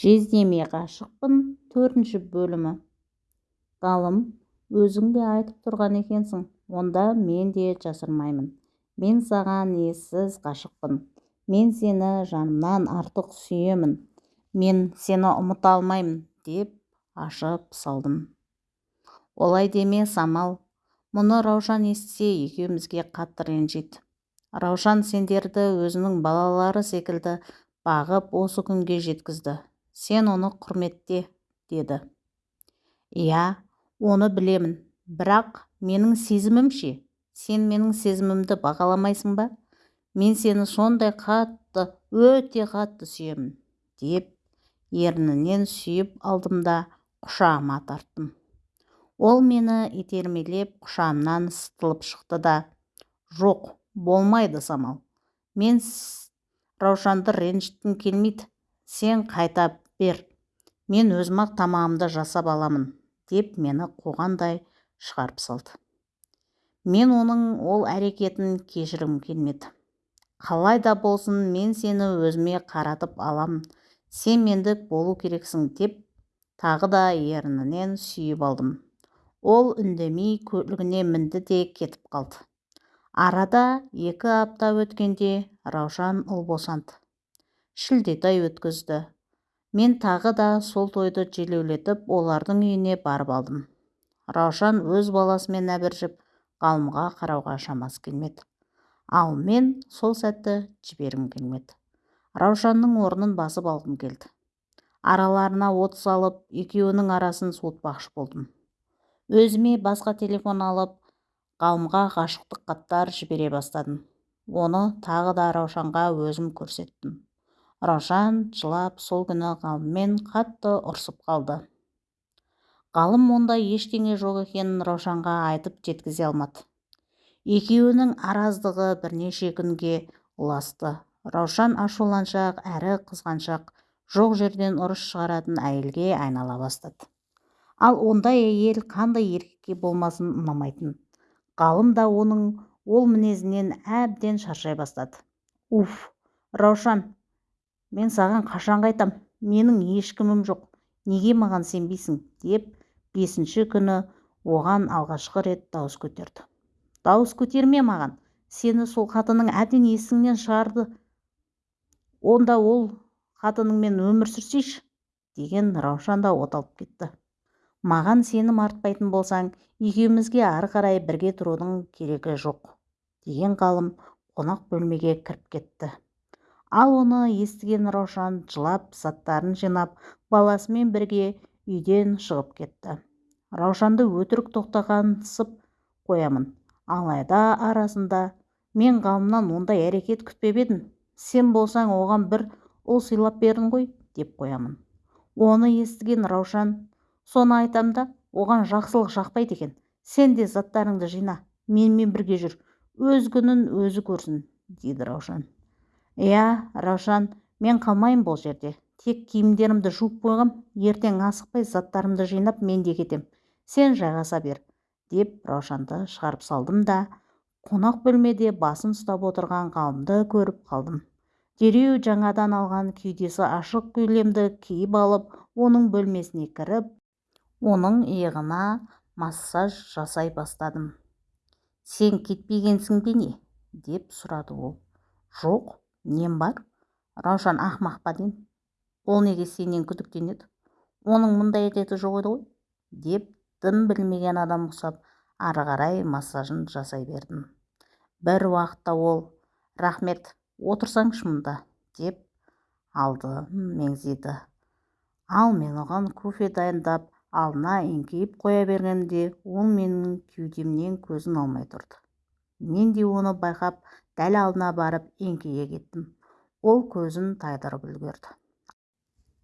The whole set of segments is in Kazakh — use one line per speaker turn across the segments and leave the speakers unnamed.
жездеме ғашықпын төртінші бөлімі. Ғалым өзің де айтып тұрған екенсің онда мен де жасырмаймын. Мен саған ессіз ғашықпын. Мен сені жанымнан артық сүйемін. Мен сені ұмыта алмаймын деп ашып салдым. Олай деме самал. Мұны раушан естісе екеумізге қатты ренжиді раушан сендерді өзінің балалары секілді бағып осы күнге жеткізді. Сен оны құрметте деді. Иә оны білемін. Бірақ менің сезімім ше? Сен менің сезімімді бағаламайсың ба? Мен сені сондай қатты өте қатты сүйемін деп ернінен сүйіп алдым да құшағыма тарттым. Ол мені итермелеп құшағымнан сытылып шықты да жоқ болмайды самал. Мен раушанды ренжіткім келмейді. Сен қайта бер мен өзім-ақ тамағымды жасап аламын деп мені қуғандай шығарып салды. Мен оның ол әрекетін кешіргім келмеді. Қалай да болсын мен сені өзіме қаратып аламын сен мендік болу керексің деп тағы да ернінен сүйіп алдым. Ол үндемей көлігіне мінді де кетіп қалды. Арада екі апта өткенде раушан ұл босанды. Шілдетай өткізді. Мен тағы да сол тойды желеулетіп олардың үйіне барып алдым. Раушан өз баласымен әбіржіп ғалымға қарауға шамасы келмеді. Ал мен сол сәтті жібергім келмеді. Раушанның орнын басып алғым келді. Араларына от салып екеуінің арасын суытпақшы болдым. Өзіме басқа телефон алып ғалымға ғашықтық хаттар жібере бастадым. Оны тағы да раушанға өзім көрсеттім. Раушан жылап сол күні ғалыммен қатты ұрсып қалды. Ғалым онда ештеңе жоқ екенін раушанға айтып жеткізе алмады. Екеуінің араздығы бірнеше күнге ұласты. Раушан ашуланшақ әрі қызғаншақ жоқ жерден ұрыс шығаратын әйелге айнала бастады. Ал ондай әйел қандай еркекке болмасын ұнамайтын? Ғалым да оның ол мінезінен әбден шаршай бастады. Уф раушан мен саған қашан қайтам менің ешкімім жоқ неге маған сенбейсің? деп бесінші күні оған алғашқы рет дауыс көтерді. Дауыс көтерме маған сені сол қатының әбден есіңнен шығарды. Онда ол қатыныңмен өмір сүрсейші деген раушан да от алып кетті. Маған сенім артпайтын болсаң екеумізге ары қарай бірге тұрудың керегі жоқ деген ғалым қонақ бөлмеге кіріп кетті. Ал оны естіген раушан жылап заттарын жинап баласымен бірге үйден шығып кетті. Раушанды өтірік тоқтағансып қоямын. Алайда арасында мен ғалымнан ондай әрекет күтпеп едім сен болсаң оған бір ұл сыйлап бердің ғой деп қоямын. Оны естіген раушан соны айтам да оған жақсылық жақпайды екен сен де заттарыңды жина менімен бірге жүр өз күнін өзі көрсін дейді раушан. Иә раушан мен қалмаймын бұл жерде. Тек киімдерімді жуып қойғам ертең асықпай заттарымды жинап мен де кетем. Сен жайғаса бер деп раушанды шығарып салдым да қонақ бөлмеде басын ұстап отырған ғалымды көріп қалдым. Дереу жаңадан алған кеудесі ашық көйлемді киіп алып оның бөлмесіне кіріп оның иығына массаж жасай бастадым. Сен кетпегенсің бе не деп сұрады ол. Жоқ нем бар? Раушан ақымақ па деймін. Ол неге сенен күдіктенеді? Оның мұндай әдеті жоқ еді ғой деп дым білмеген адам ұқсап ары қарай массажын жасай бердім. Бір уақытта ол рахмет отырсаңшы мұнда деп алды меңзеді ал мен оған кофе дайындап алдына еңкейіп қоя бергенде ол менің кеудемнен көзін алмай тұрды. Мен де оны байқап дәл алдына барып еңкейе кеттім. Ол көзін тайдырып үлгерді.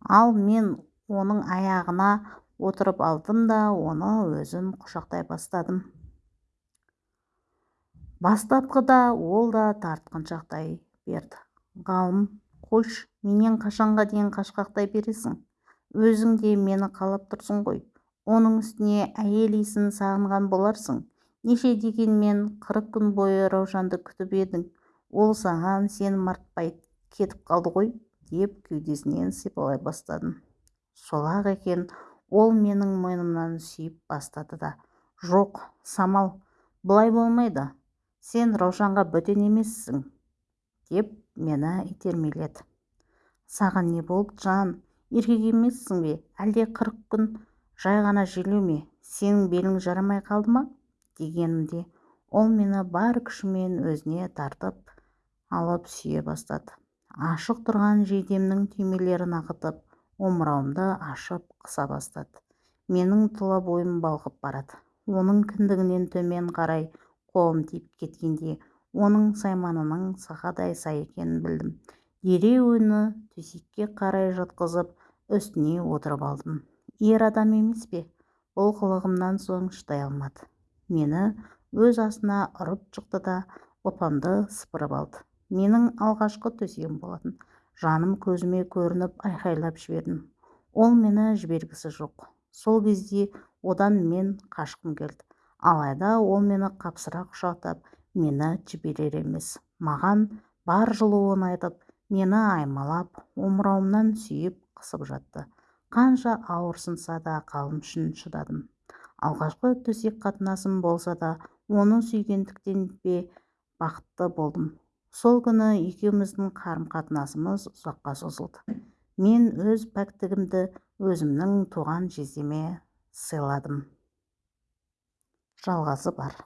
Ал мен оның аяғына отырып алдым да оны өзім құшақтай бастадым. Бастапқыда ол да тартқыншақтай берді. Ғалым қойшы менен қашанға дейін қашқақтай бересің. Өзің де мені қалап тұрсың ғой. Оның үстіне әйел иісін сағынған боларсың. Неше дегенмен қырық күн бойы раушанды күтіп едің. Ол саған сенім артпай кетіп қалды ғой деп кеудесінен сипалай бастадым. Сол-ақ екен ол менің мойнымнан сүйіп бастады да. Жоқ самал бұлай болмайды. Сен раушанға бөтен емессің деп мені итермеледі. Саған не болды жан? Еркек емессің бе? Әлде қырық күн жай ғана желеу ме? Сенің белің жарамай қалды ма? Дегенімде ол мені бар күшімен өзіне тартып алып сүйе бастады. Ашық тұрған жейдемнің түймелерін ағытып омырауымды ашып қыса бастады. Менің тұла бойым балқып барады. Оның кіндігінен төмен қарай қолым тиіп кеткенде оның сайманының сақадай сай екенін білдім. Дереу оны төсекке қарай жатқызып үстіне отырып алдым. Ер адам емес пе? Бұл қылығымнан соң шыдай алмады. Мені өз асына ұрып жықты да ұлпамды сыпырып алды. Менің алғашқы төсегім болатын. Жаным көзіме көрініп айқайлап жібердім. Ол мені жібергісі жоқ. Сол кезде одан мен қашқым келді. Алайда ол мені қапсыра құшақтап мені жіберер емес. Маған бар жылуын айтып мені аймалап омырауымнан сүйіп қысып жатты. Қанша ауырсынса да қалым үшін шыдадым. Алғашқы төсек қатынасым болса да оны сүйгендіктен бе бақытты болдым. Сол күні екеуміздің қарым-қатынасымыз ұзаққа созылды. Мен өз пәктігімді өзімнің туған жездеме сыйладым. Жалғасы бар.